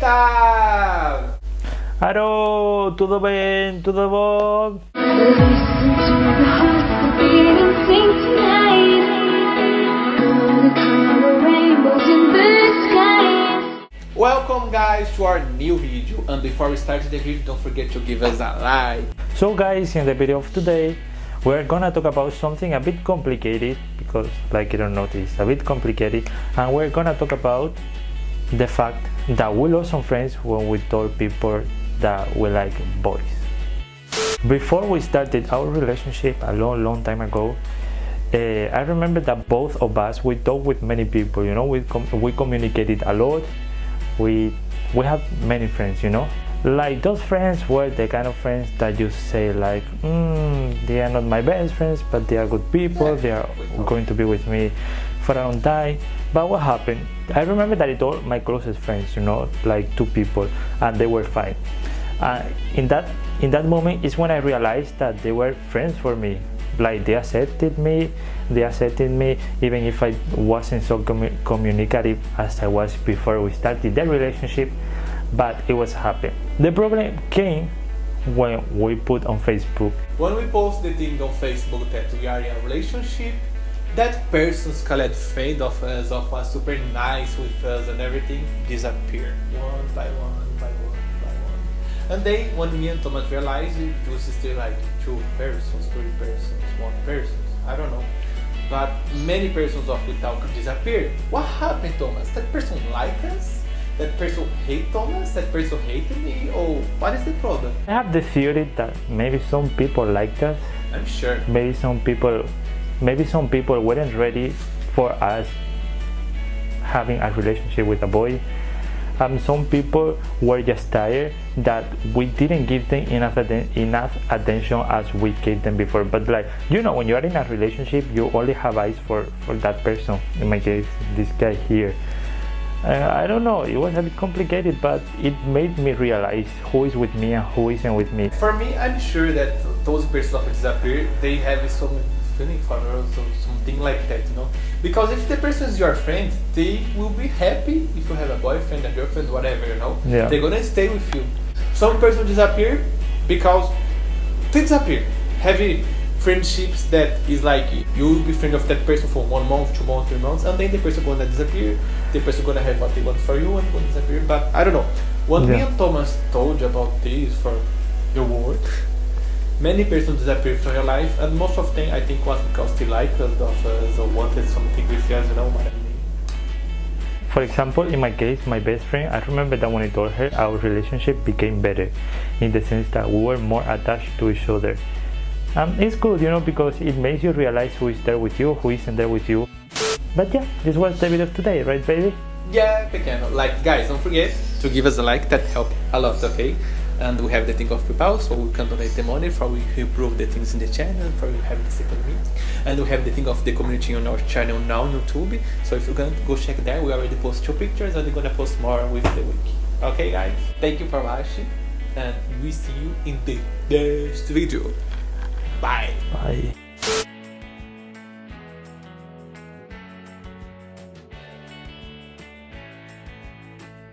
tal? Alô, tudo bem? Tudo bom? Welcome guys to our new video and before we start the video don't forget to give us a like. So guys, in the video of today, we're gonna talk about something a bit complicated because like you don't notice, a bit complicated and we're gonna talk about the fact that we lost some friends when we told people that we like boys. Before we started our relationship a long, long time ago, uh, I remember that both of us we talked with many people. You know, we com we communicated a lot. We we have many friends. You know, like those friends were the kind of friends that you say like, mm, they are not my best friends, but they are good people. They are going to be with me for a long time. But what happened? I remember that it all my closest friends. You know, like two people, and they were fine uh, in that in that moment is when I realized that they were friends for me like they accepted me they accepted me even if I wasn't so commu communicative as I was before we started the relationship but it was happy the problem came when we put on Facebook when we post the thing on Facebook that we are in a relationship that person's called friend of us of us super nice with us and everything disappear one by one by one by one. and then when me and Thomas realized it was still like two persons, three persons, one person, I don't know. But many persons of the talk disappeared. What happened, Thomas? That person like us? That person hate Thomas? That person hated me? Or what is the problem? I have the theory that maybe some people liked us. I'm sure. Maybe some people, maybe some people weren't ready for us having a relationship with a boy. Um, some people were just tired that we didn't give them enough, enough attention as we gave them before. But like you know when you are in a relationship you only have eyes for for that person. In my case this guy here. Uh, I don't know, it was a bit complicated, but it made me realize who is with me and who isn't with me. For me, I'm sure that those persons that disappear, they have some feeling for or something like that, you know. Because if the person is your friend, they will be happy if you have a boyfriend, a girlfriend, whatever, you know. Yeah. They're gonna stay with you. Some person disappear because they disappear. Heavy friendships that is like you will be friend of that person for one month, two months, three months, and then the person gonna disappear. The person gonna have what they want for you and gonna disappear. But I don't know. What yeah. me and Thomas told you about this for many persons disappeared from your life and most of them I think was because they liked us of us uh, wanted something with us, you know what I mean? For example, in my case, my best friend, I remember that when I told her, our relationship became better in the sense that we were more attached to each other. And it's good, you know, because it makes you realize who is there with you, who isn't there with you. But yeah, this was the video of today, right baby? Yeah, pequeno. Like, guys, don't forget to give us a like, that helps a lot, okay? And we have the thing of PayPal, so we can donate the money for we improve the things in the channel, for we have the second meet, and we have the thing of the community on our channel now on YouTube. So if you're gonna go check there, we already post two pictures, and we're gonna post more with the week. Okay, guys, thank you for watching, and we see you in the next video. Bye. Bye.